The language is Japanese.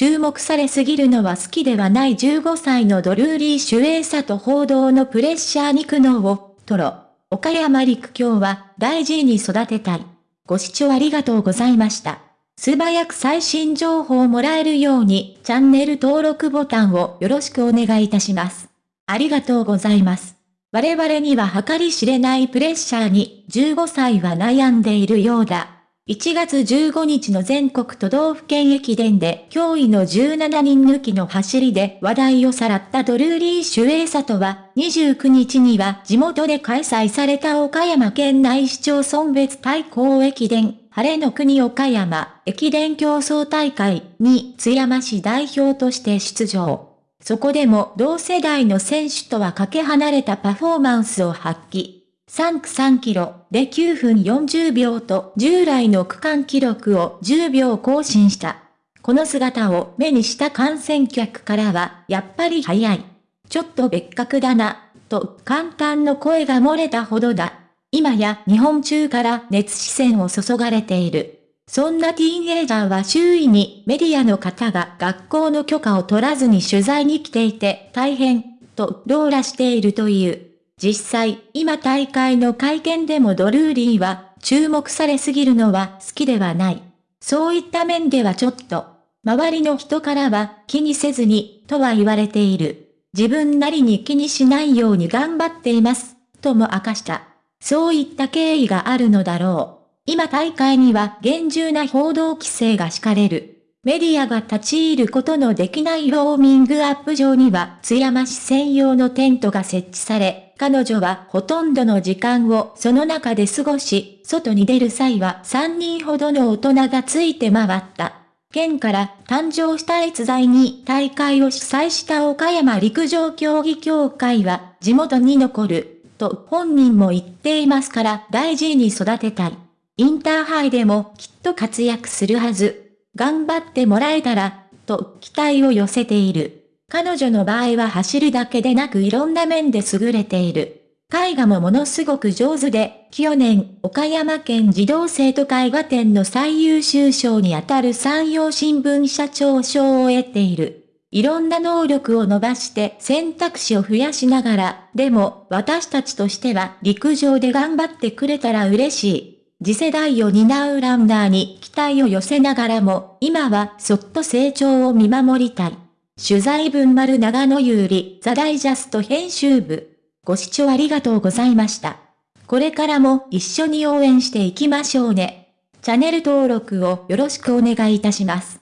注目されすぎるのは好きではない15歳のドルーリー・シュエイサと報道のプレッシャーに苦悩を、トロ。岡山陸橋は大事に育てたい。ご視聴ありがとうございました。素早く最新情報をもらえるようにチャンネル登録ボタンをよろしくお願いいたします。ありがとうございます。我々には計り知れないプレッシャーに15歳は悩んでいるようだ。1月15日の全国都道府県駅伝で驚異の17人抜きの走りで話題をさらったドルーリー・シュエイサトは29日には地元で開催された岡山県内市町村別対抗駅伝晴れの国岡山駅伝競争大会に津山市代表として出場。そこでも同世代の選手とはかけ離れたパフォーマンスを発揮。3区3キロで9分40秒と従来の区間記録を10秒更新した。この姿を目にした観戦客からは、やっぱり早い。ちょっと別格だな、と簡単の声が漏れたほどだ。今や日本中から熱視線を注がれている。そんなティーンエイジャーは周囲にメディアの方が学校の許可を取らずに取材に来ていて大変、とローラしているという。実際、今大会の会見でもドルーリーは、注目されすぎるのは好きではない。そういった面ではちょっと、周りの人からは気にせずに、とは言われている。自分なりに気にしないように頑張っています、とも明かした。そういった経緯があるのだろう。今大会には厳重な報道規制が敷かれる。メディアが立ち入ることのできないウォーミングアップ場には津山市専用のテントが設置され、彼女はほとんどの時間をその中で過ごし、外に出る際は3人ほどの大人がついて回った。県から誕生した逸材に大会を主催した岡山陸上競技協会は地元に残る、と本人も言っていますから大事に育てたい。インターハイでもきっと活躍するはず。頑張ってもらえたら、と期待を寄せている。彼女の場合は走るだけでなくいろんな面で優れている。絵画もものすごく上手で、去年、岡山県児童生徒絵画展の最優秀賞にあたる山陽新聞社長賞を得ている。いろんな能力を伸ばして選択肢を増やしながら、でも私たちとしては陸上で頑張ってくれたら嬉しい。次世代を担うランナーに期待を寄せながらも、今はそっと成長を見守りたい。取材文丸長野ゆうりザダイジャスト編集部。ご視聴ありがとうございました。これからも一緒に応援していきましょうね。チャンネル登録をよろしくお願いいたします。